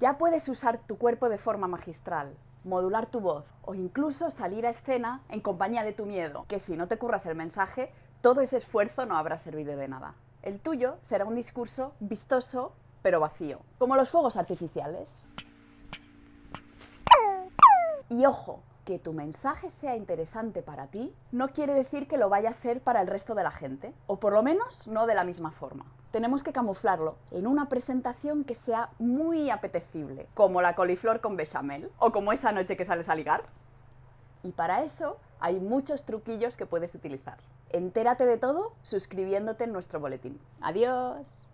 Ya puedes usar tu cuerpo de forma magistral, modular tu voz o incluso salir a escena en compañía de tu miedo, que si no te curras el mensaje, todo ese esfuerzo no habrá servido de nada. El tuyo será un discurso vistoso pero vacío, como los fuegos artificiales. Y ojo, que tu mensaje sea interesante para ti no quiere decir que lo vaya a ser para el resto de la gente, o por lo menos no de la misma forma. Tenemos que camuflarlo en una presentación que sea muy apetecible, como la coliflor con bechamel, o como esa noche que sales a ligar. Y para eso hay muchos truquillos que puedes utilizar. Entérate de todo suscribiéndote en nuestro boletín. ¡Adiós!